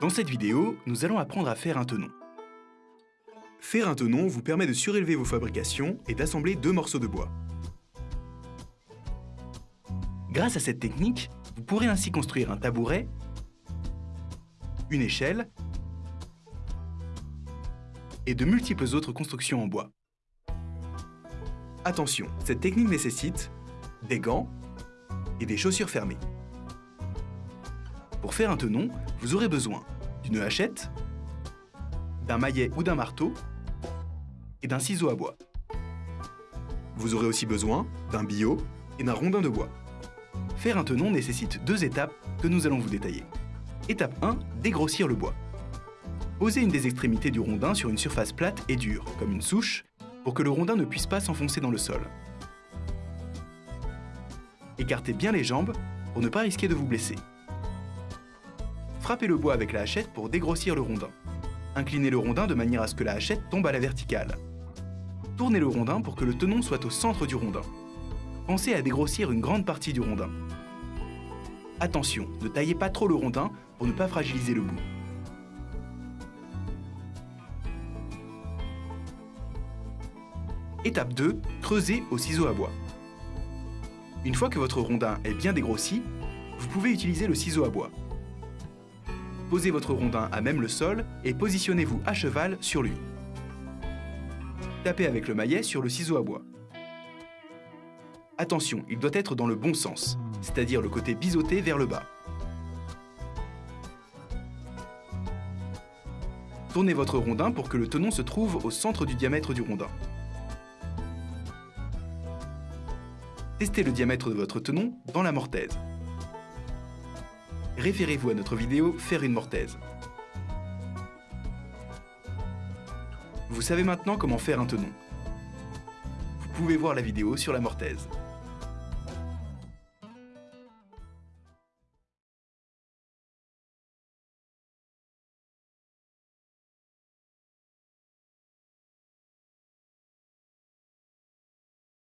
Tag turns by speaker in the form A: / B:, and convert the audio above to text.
A: Dans cette vidéo, nous allons apprendre à faire un tenon. Faire un tenon vous permet de surélever vos fabrications et d'assembler deux morceaux de bois. Grâce à cette technique, vous pourrez ainsi construire un tabouret, une échelle et de multiples autres constructions en bois. Attention, cette technique nécessite des gants et des chaussures fermées. Pour faire un tenon, vous aurez besoin d'une hachette, d'un maillet ou d'un marteau et d'un ciseau à bois. Vous aurez aussi besoin d'un billot et d'un rondin de bois. Faire un tenon nécessite deux étapes que nous allons vous détailler. Étape 1, dégrossir le bois. Posez une des extrémités du rondin sur une surface plate et dure, comme une souche, pour que le rondin ne puisse pas s'enfoncer dans le sol. Écartez bien les jambes pour ne pas risquer de vous blesser. Frappez le bois avec la hachette pour dégrossir le rondin. Inclinez le rondin de manière à ce que la hachette tombe à la verticale. Tournez le rondin pour que le tenon soit au centre du rondin. Pensez à dégrossir une grande partie du rondin. Attention, ne taillez pas trop le rondin pour ne pas fragiliser le bout. Étape 2, creusez au ciseau à bois. Une fois que votre rondin est bien dégrossi, vous pouvez utiliser le ciseau à bois. Posez votre rondin à même le sol et positionnez-vous à cheval sur lui. Tapez avec le maillet sur le ciseau à bois. Attention, il doit être dans le bon sens, c'est-à-dire le côté biseauté vers le bas. Tournez votre rondin pour que le tenon se trouve au centre du diamètre du rondin. Testez le diamètre de votre tenon dans la mortaise référez-vous à notre vidéo Faire une mortaise. Vous savez maintenant comment faire un tenon. Vous pouvez voir la vidéo sur la mortaise.